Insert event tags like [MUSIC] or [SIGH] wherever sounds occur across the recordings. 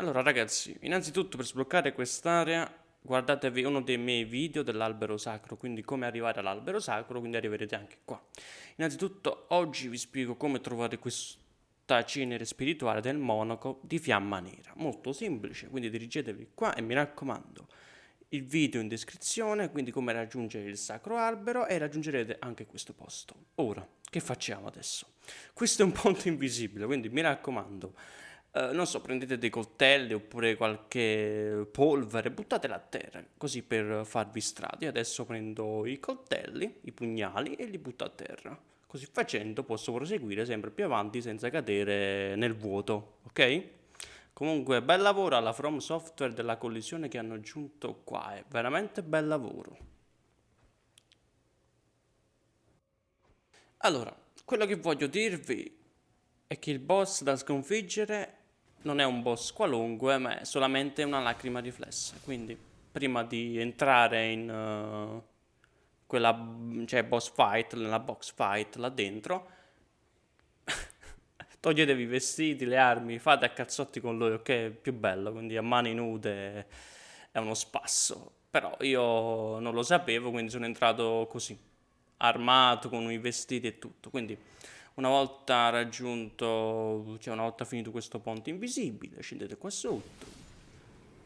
Allora ragazzi, innanzitutto per sbloccare quest'area guardatevi uno dei miei video dell'albero sacro, quindi come arrivare all'albero sacro, quindi arriverete anche qua. Innanzitutto oggi vi spiego come trovare questa cenere spirituale del monaco di fiamma nera, molto semplice, quindi dirigetevi qua e mi raccomando il video in descrizione, quindi come raggiungere il sacro albero e raggiungerete anche questo posto. Ora, che facciamo adesso? Questo è un [LAUGHS] ponte invisibile, quindi mi raccomando Uh, non so, prendete dei coltelli oppure qualche polvere, buttatela a terra, così per farvi strada. Io adesso prendo i coltelli, i pugnali e li butto a terra. Così facendo posso proseguire sempre più avanti senza cadere nel vuoto, ok? Comunque, bel lavoro alla From Software della collisione che hanno aggiunto qua, è veramente bel lavoro. Allora, quello che voglio dirvi è che il boss da sconfiggere non è un boss qualunque, ma è solamente una lacrima riflessa. Quindi, prima di entrare in uh, quella cioè boss fight, nella box fight là dentro, [LAUGHS] toglietevi i vestiti, le armi, fate a cazzotti con lui, ok? È più bello, quindi a mani nude è uno spasso. Però io non lo sapevo, quindi sono entrato così, armato con i vestiti e tutto. Quindi una volta raggiunto, cioè una volta finito questo ponte invisibile, scendete qua sotto,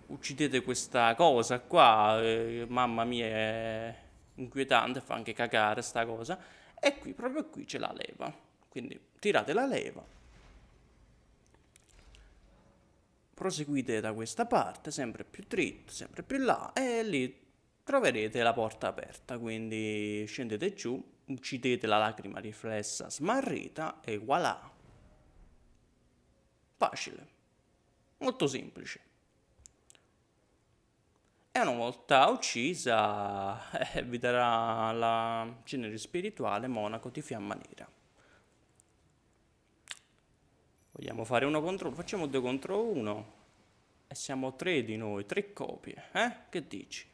uccidete questa cosa qua, eh, mamma mia è inquietante, fa anche cagare sta cosa, e qui, proprio qui c'è la leva, quindi tirate la leva, proseguite da questa parte, sempre più dritto, sempre più là, e lì troverete la porta aperta, quindi scendete giù, uccidete la lacrima riflessa smarrita e voilà. Facile. Molto semplice. E una volta uccisa [LAUGHS] eh, vi darà la cenere spirituale monaco di fiamma nera. Vogliamo fare uno contro uno? Facciamo due contro uno. E siamo tre di noi, tre copie. Eh? Che dici?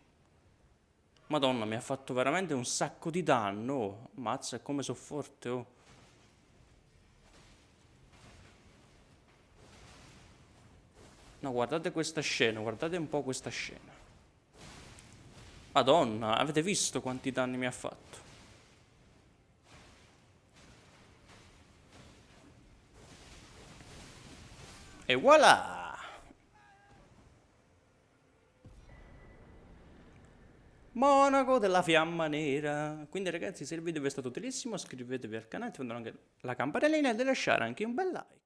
Madonna, mi ha fatto veramente un sacco di danno. Mazza, è come so forte, oh. No, guardate questa scena, guardate un po' questa scena. Madonna, avete visto quanti danni mi ha fatto? E voilà! Monaco della fiamma nera. Quindi ragazzi se il video vi è stato utilissimo iscrivetevi al canale, attivando anche la campanellina e lasciare anche un bel like.